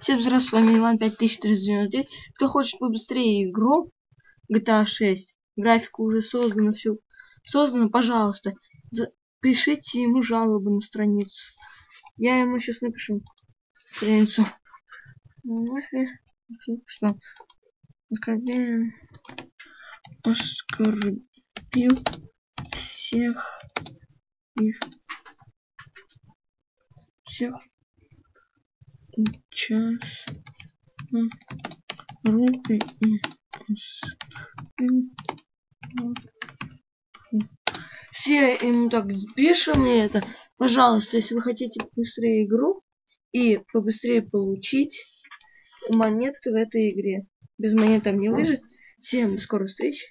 Всем здравствуйте, с вами Иван 5399. Кто хочет побыстрее игру GTA 6, графика уже создана, все создано, пожалуйста, пишите ему жалобу на страницу. Я ему сейчас напишу страницу. Оскорбил, оскорбил всех их всех час руки и все ему так пишем мне это. Пожалуйста если вы хотите быстрее игру и побыстрее получить монеты в этой игре. Без монет там не выжить всем до скорой встречи